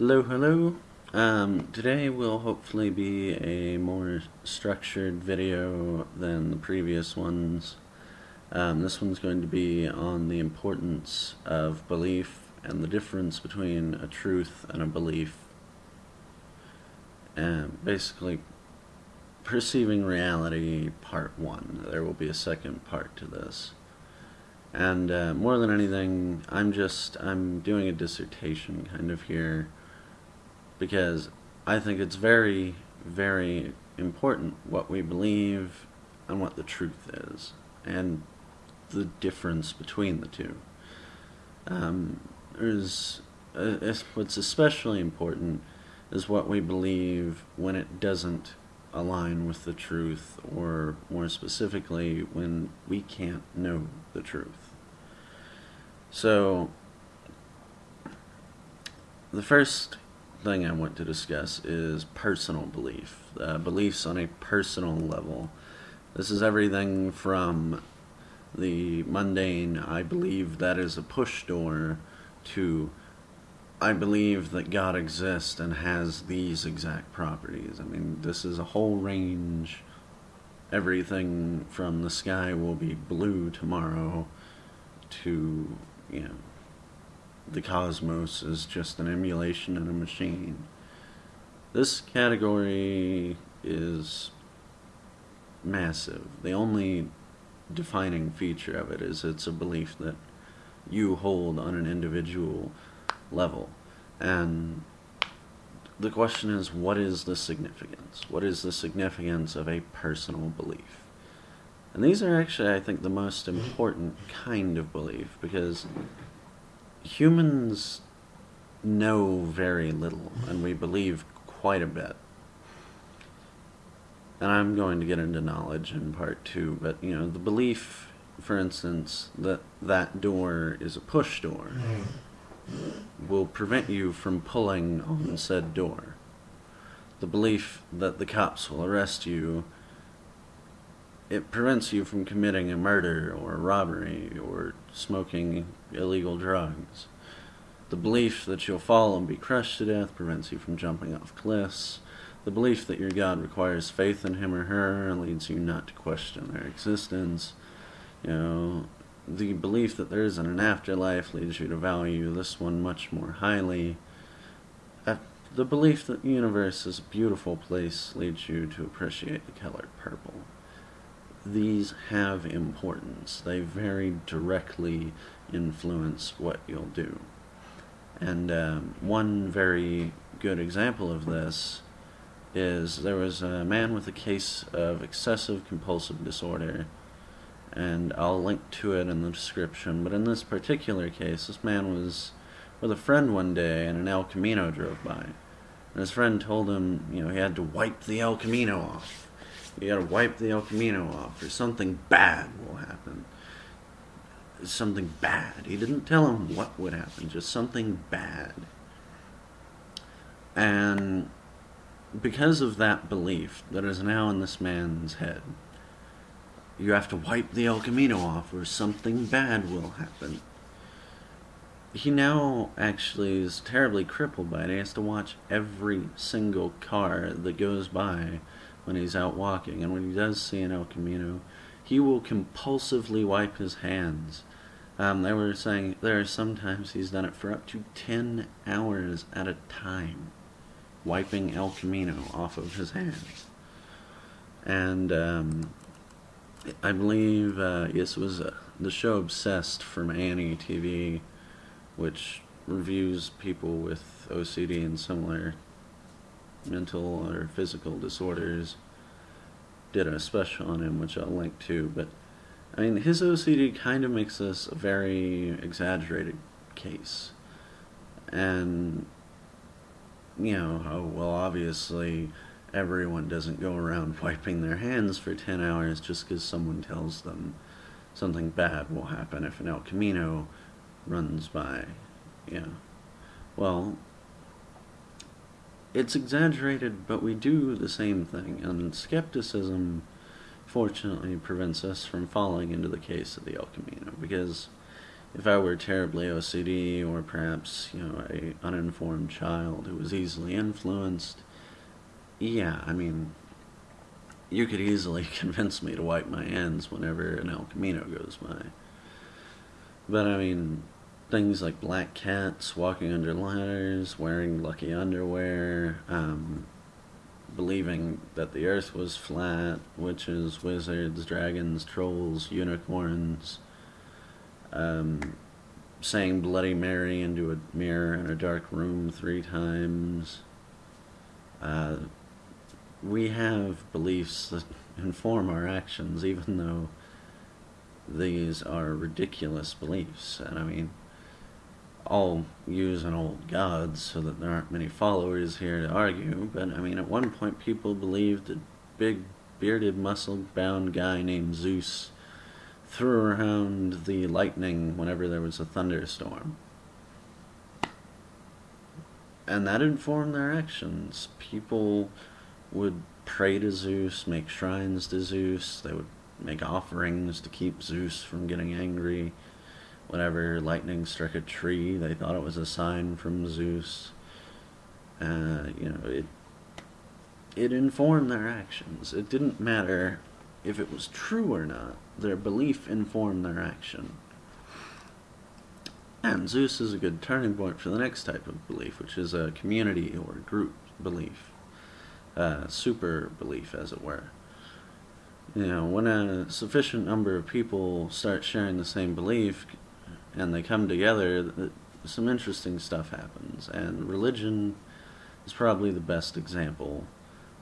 Hello, hello. Um, today will hopefully be a more structured video than the previous ones. Um, this one's going to be on the importance of belief and the difference between a truth and a belief. And basically, perceiving reality, part one. There will be a second part to this. And uh, more than anything, I'm just I'm doing a dissertation kind of here because I think it's very, very important what we believe and what the truth is, and the difference between the two. Um, there's uh, what's especially important is what we believe when it doesn't align with the truth, or more specifically, when we can't know the truth. So, the first thing I want to discuss is personal belief, uh, beliefs on a personal level. This is everything from the mundane, I believe that is a push door, to I believe that God exists and has these exact properties. I mean, this is a whole range. Everything from the sky will be blue tomorrow to, you know, the cosmos is just an emulation in a machine. This category is massive. The only defining feature of it is it's a belief that you hold on an individual level. And the question is what is the significance? What is the significance of a personal belief? And these are actually, I think, the most important kind of belief because humans know very little, and we believe quite a bit. And I'm going to get into knowledge in part two, but you know, the belief, for instance, that that door is a push door will prevent you from pulling on said door. The belief that the cops will arrest you it prevents you from committing a murder or a robbery or smoking illegal drugs. The belief that you'll fall and be crushed to death prevents you from jumping off cliffs. The belief that your God requires faith in him or her leads you not to question their existence. You know, the belief that there isn't an afterlife leads you to value this one much more highly. The belief that the universe is a beautiful place leads you to appreciate the color purple these have importance. They very directly influence what you'll do. And um, one very good example of this is there was a man with a case of excessive compulsive disorder, and I'll link to it in the description. But in this particular case, this man was with a friend one day, and an El Camino drove by. And his friend told him, you know, he had to wipe the El Camino off you gotta wipe the El Camino off, or something bad will happen. Something bad. He didn't tell him what would happen, just something bad. And because of that belief that is now in this man's head, you have to wipe the El Camino off, or something bad will happen. He now actually is terribly crippled by it. He has to watch every single car that goes by when he's out walking, and when he does see an El Camino, he will compulsively wipe his hands. Um, they were saying there are sometimes he's done it for up to 10 hours at a time, wiping El Camino off of his hands. And um, I believe, uh, it was uh, the show Obsessed from A&E TV, which reviews people with OCD and similar mental or physical disorders. Did a special on him, which I'll link to. But I mean, his OCD kind of makes this a very exaggerated case, and you know, oh, well, obviously, everyone doesn't go around wiping their hands for ten hours just because someone tells them something bad will happen if an El Camino runs by. Yeah. Well, it's exaggerated, but we do the same thing, and skepticism fortunately prevents us from falling into the case of the El Camino, because if I were terribly OCD or perhaps, you know, a uninformed child who was easily influenced, yeah, I mean, you could easily convince me to wipe my hands whenever an El Camino goes by. But I mean, things like black cats walking under ladders, wearing lucky underwear, um, believing that the earth was flat, witches, wizards, dragons, trolls, unicorns, um, saying Bloody Mary into a mirror in a dark room three times. Uh, we have beliefs that inform our actions, even though these are ridiculous beliefs. And I mean, I'll use an old god so that there aren't many followers here to argue, but I mean, at one point people believed a big bearded muscle bound guy named Zeus threw around the lightning whenever there was a thunderstorm. And that informed their actions. People would pray to Zeus, make shrines to Zeus, they would make offerings to keep Zeus from getting angry. Whenever lightning struck a tree, they thought it was a sign from Zeus. Uh, you know, it it informed their actions. It didn't matter if it was true or not. Their belief informed their action. And Zeus is a good turning point for the next type of belief, which is a community or group belief, uh, super belief, as it were. You know, when a sufficient number of people start sharing the same belief and they come together, some interesting stuff happens. And religion is probably the best example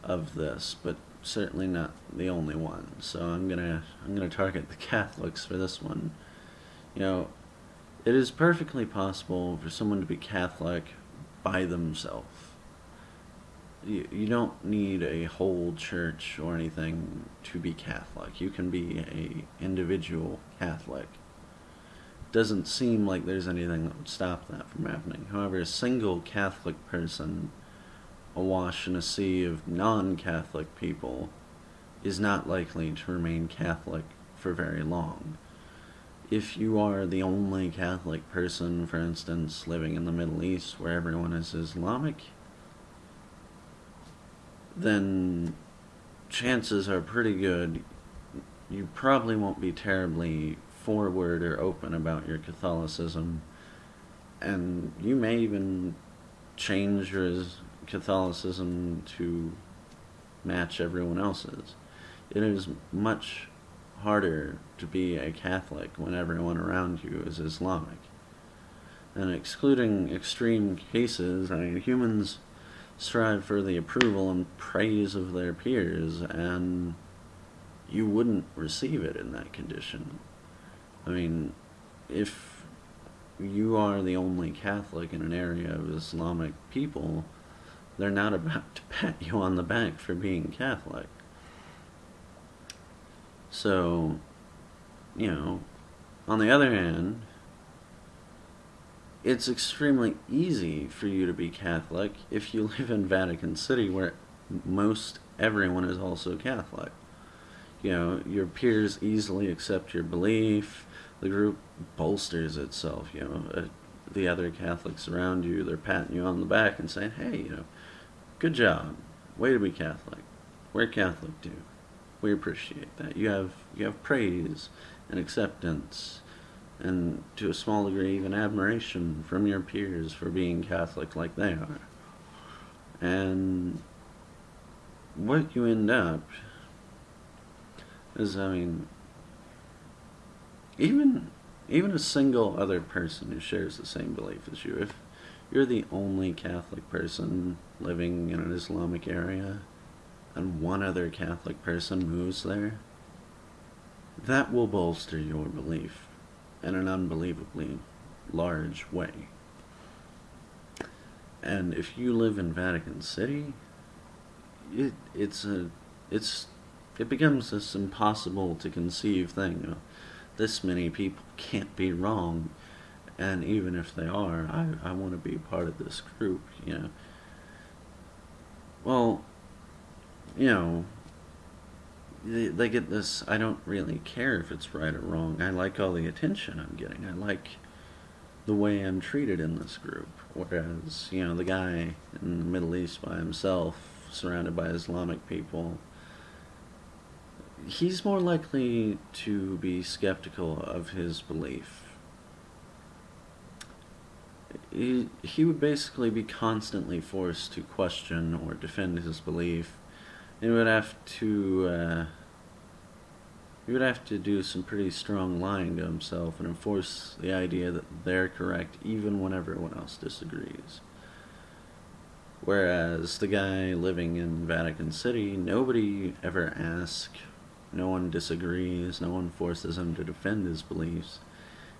of this, but certainly not the only one. So I'm gonna I'm gonna target the Catholics for this one. You know, it is perfectly possible for someone to be Catholic by themselves. You, you don't need a whole church or anything to be Catholic. You can be a individual Catholic. Doesn't seem like there's anything that would stop that from happening. However, a single Catholic person awash in a sea of non Catholic people is not likely to remain Catholic for very long. If you are the only Catholic person, for instance, living in the Middle East where everyone is Islamic, then chances are pretty good you probably won't be terribly forward or open about your Catholicism, and you may even change your Catholicism to match everyone else's. It is much harder to be a Catholic when everyone around you is Islamic. And excluding extreme cases, I mean, humans strive for the approval and praise of their peers, and you wouldn't receive it in that condition. I mean, if you are the only Catholic in an area of Islamic people, they're not about to pat you on the back for being Catholic. So, you know, on the other hand, it's extremely easy for you to be Catholic if you live in Vatican City where most everyone is also Catholic. You know, your peers easily accept your belief. The group bolsters itself, you know. Uh, the other Catholics around you, they're patting you on the back and saying, hey, you know, Good job. Way to be Catholic. We're Catholic too. We appreciate that. You have you have praise and acceptance and to a small degree even admiration from your peers for being Catholic like they are. And what you end up is I mean even even a single other person who shares the same belief as you, if you're the only Catholic person living in an Islamic area and one other Catholic person moves there, that will bolster your belief in an unbelievably large way. And if you live in Vatican City, it it's a it's it becomes this impossible to conceive thing. This many people can't be wrong and even if they are, I, I want to be part of this group, you know. Well, you know, they, they get this I don't really care if it's right or wrong. I like all the attention I'm getting. I like the way I'm treated in this group. Whereas, you know, the guy in the Middle East by himself, surrounded by Islamic people, he's more likely to be skeptical of his belief. He, he would basically be constantly forced to question or defend his belief. He would have to uh, he would have to do some pretty strong lying to himself and enforce the idea that they're correct even when everyone else disagrees. Whereas the guy living in Vatican City, nobody ever asks no one disagrees. No one forces him to defend his beliefs.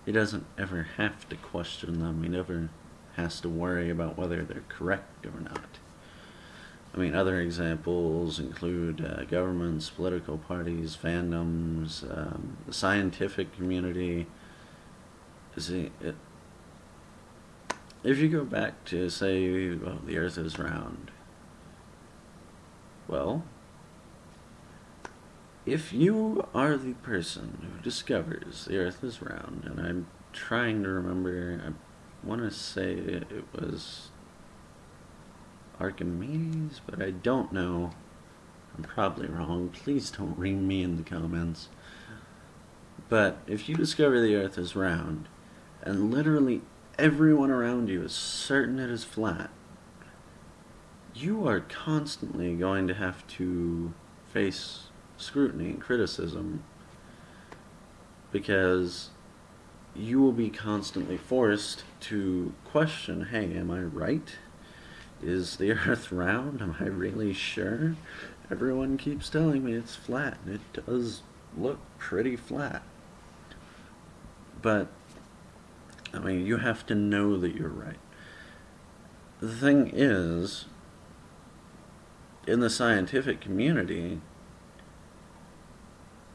He doesn't ever have to question them. He never has to worry about whether they're correct or not. I mean, other examples include uh, governments, political parties, fandoms, um, the scientific community. See, it, if you go back to say, well, the Earth is round, well, if you are the person who discovers the earth is round, and I'm trying to remember, I want to say it was Archimedes, but I don't know. I'm probably wrong. Please don't ream me in the comments. But if you discover the earth is round, and literally everyone around you is certain it is flat, you are constantly going to have to face scrutiny and criticism because you will be constantly forced to question hey, am I right? Is the earth round? Am I really sure? Everyone keeps telling me it's flat, and it does look pretty flat. But, I mean, you have to know that you're right. The thing is, in the scientific community,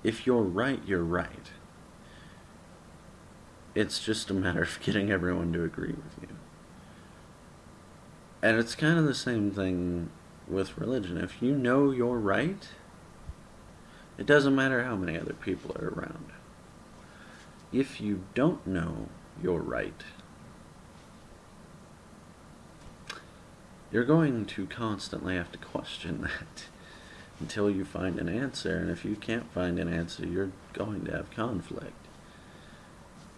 if you're right, you're right. It's just a matter of getting everyone to agree with you. And it's kind of the same thing with religion. If you know you're right, it doesn't matter how many other people are around. If you don't know you're right, you're going to constantly have to question that until you find an answer. And if you can't find an answer, you're going to have conflict.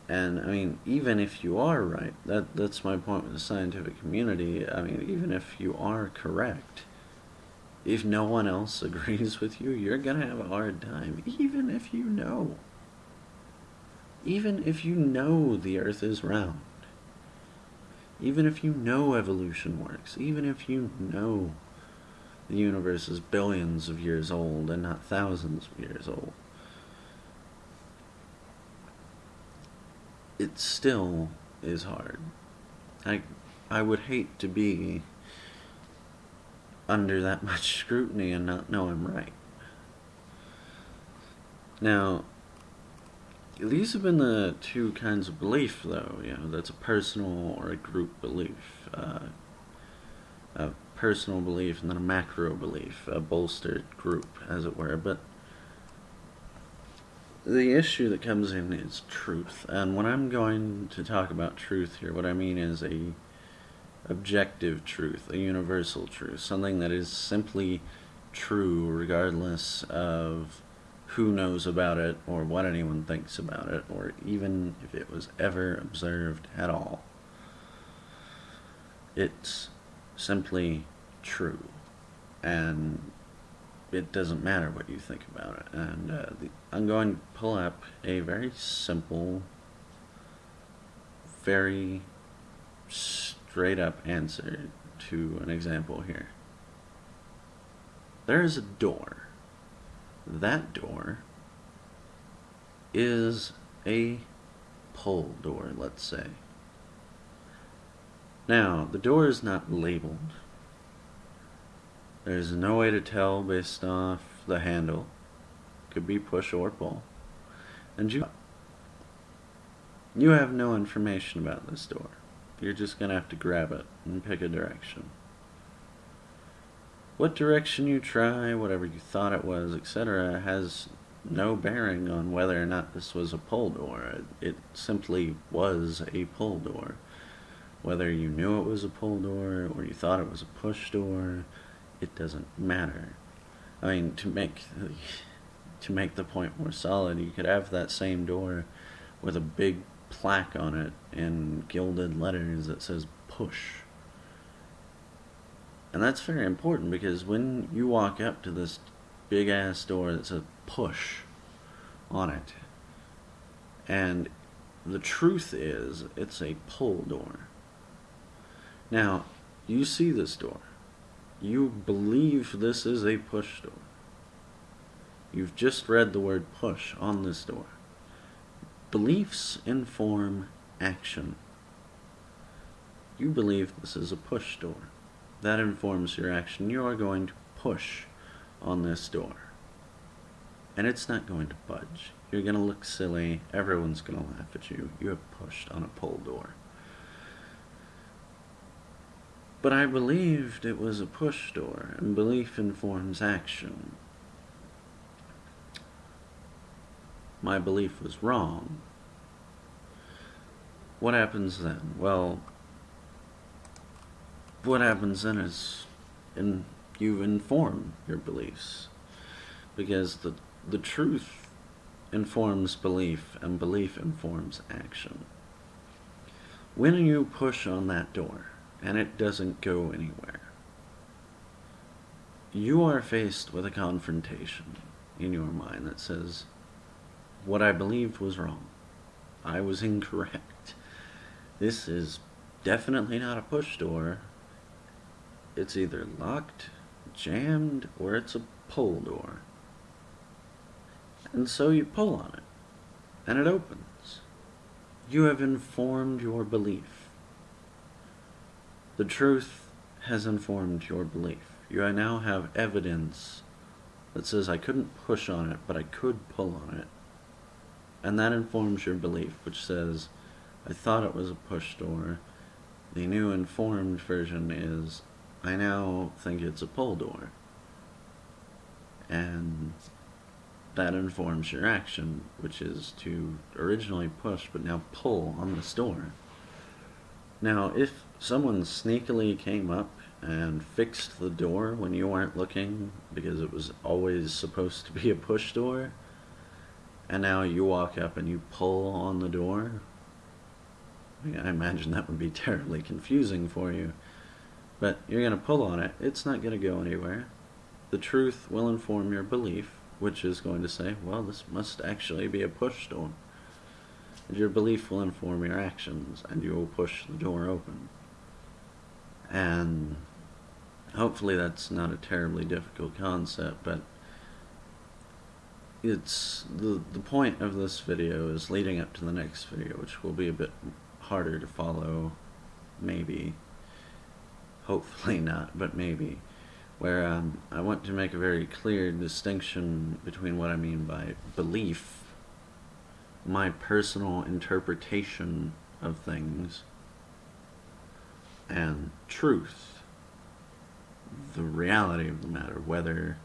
And I mean, even if you are right, that that's my point with the scientific community. I mean, even if you are correct, if no one else agrees with you, you're gonna have a hard time. Even if you know. Even if you know the Earth is round. Even if you know evolution works. Even if you know the universe is billions of years old and not thousands of years old. It still is hard. I, I would hate to be under that much scrutiny and not know I'm right. Now, these have been the two kinds of belief, though. You know, that's a personal or a group belief. Uh, a personal belief and then a macro belief, a bolstered group, as it were. But the issue that comes in is truth. And when I'm going to talk about truth here, what I mean is a objective truth, a universal truth, something that is simply true regardless of who knows about it or what anyone thinks about it or even if it was ever observed at all. It's simply true. And it doesn't matter what you think about it. And uh, the, I'm going to pull up a very simple, very straight up answer to an example here. There is a door. That door is a pull door, let's say. Now, the door is not labeled. There's no way to tell based off the handle. Could be push or pull. And you you have no information about this door. You're just going to have to grab it and pick a direction. what direction you try, whatever you thought it was, etc., has no bearing on whether or not this was a pull door. It simply was a pull door. Whether you knew it was a pull door or you thought it was a push door, it doesn't matter. I mean, to make to make the point more solid, you could have that same door with a big plaque on it in gilded letters that says push. And that's very important because when you walk up to this big ass door that says push on it, and the truth is it's a pull door. Now, you see this door. You believe this is a push door. You've just read the word push on this door. Beliefs inform action. You believe this is a push door. That informs your action. You are going to push on this door. And it's not going to budge. You're going to look silly. Everyone's going to laugh at you. You have pushed on a pull door. But I believed it was a push door, and belief informs action. My belief was wrong. What happens then? Well, what happens then is in, you inform your beliefs. Because the, the truth informs belief, and belief informs action. When you push on that door, and it doesn't go anywhere. You are faced with a confrontation in your mind that says, What I believed was wrong. I was incorrect. This is definitely not a push door. It's either locked, jammed, or it's a pull door. And so you pull on it, and it opens. You have informed your belief. The truth has informed your belief. You now have evidence that says I couldn't push on it, but I could pull on it. And that informs your belief, which says I thought it was a push door. The new informed version is I now think it's a pull door. And that informs your action, which is to originally push but now pull on the door. Now, if someone sneakily came up and fixed the door when you weren't looking because it was always supposed to be a push door, and now you walk up and you pull on the door, I imagine that would be terribly confusing for you. But you're going to pull on it, it's not going to go anywhere. The truth will inform your belief, which is going to say, well, this must actually be a push door your belief will inform your actions, and you will push the door open. And hopefully that's not a terribly difficult concept, but it's the the point of this video is leading up to the next video, which will be a bit harder to follow, maybe. Hopefully not, but maybe. Where um, I want to make a very clear distinction between what I mean by belief my personal interpretation of things and truth, the reality of the matter, whether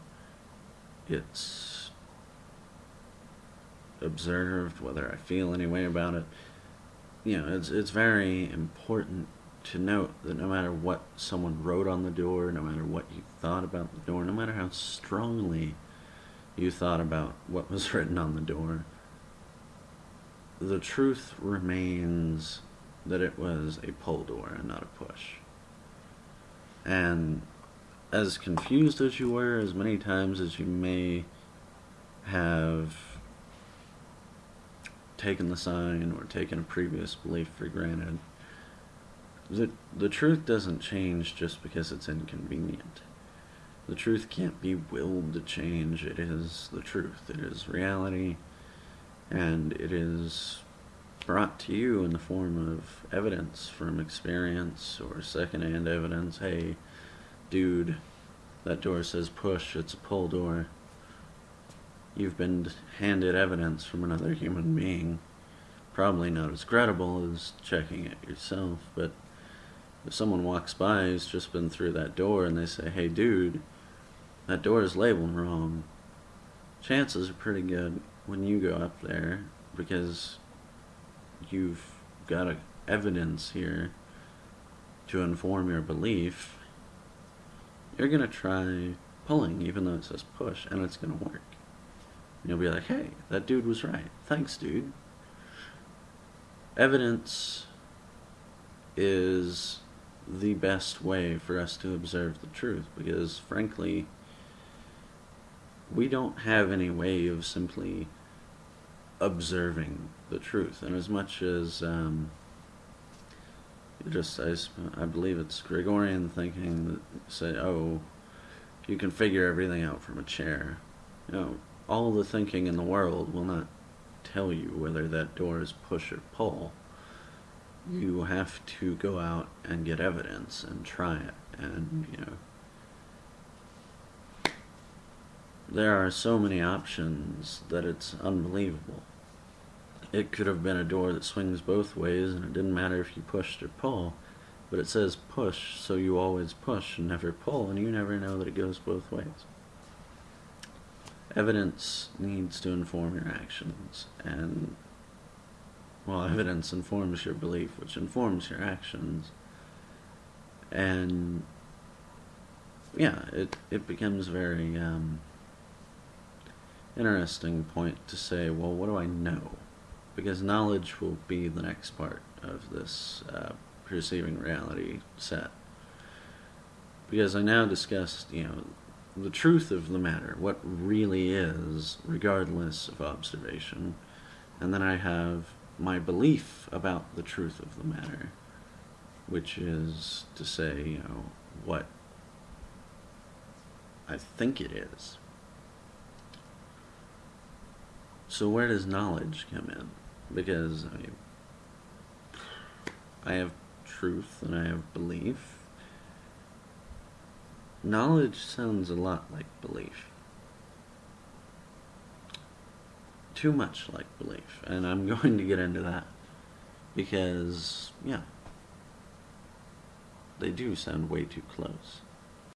it's observed, whether I feel any way about it. You know, it's it's very important to note that no matter what someone wrote on the door, no matter what you thought about the door, no matter how strongly you thought about what was written on the door, the truth remains that it was a pull door and not a push. And as confused as you were, as many times as you may have taken the sign or taken a previous belief for granted, the, the truth doesn't change just because it's inconvenient. The truth can't be willed to change. It is the truth. It is reality and it is brought to you in the form of evidence from experience or secondhand evidence. Hey, dude, that door says push, it's a pull door. You've been handed evidence from another human being. Probably not as credible as checking it yourself, but if someone walks by who's just been through that door and they say, hey, dude, that door is labeled wrong, chances are pretty good when you go up there because you've got a, evidence here to inform your belief, you're going to try pulling even though it says push and it's going to work. And you'll be like, hey, that dude was right. Thanks, dude. Evidence is the best way for us to observe the truth because, frankly, we don't have any way of simply observing the truth. And as much as um, just, I, I believe it's Gregorian thinking that say, oh, you can figure everything out from a chair. You know, all the thinking in the world will not tell you whether that door is push or pull. You have to go out and get evidence and try it. And, you know, there are so many options that it's unbelievable. It could have been a door that swings both ways and it didn't matter if you pushed or pull, but it says push, so you always push and never pull, and you never know that it goes both ways. Evidence needs to inform your actions, and well, evidence informs your belief, which informs your actions. And yeah, it, it becomes very um, interesting point to say, well, what do I know? Because knowledge will be the next part of this uh, perceiving reality set. Because I now discussed, you know, the truth of the matter, what really is, regardless of observation. And then I have my belief about the truth of the matter, which is to say, you know, what I think it is. So where does knowledge come in? Because I I have truth and I have belief. Knowledge sounds a lot like belief. Too much like belief. And I'm going to get into that. Because, yeah, they do sound way too close.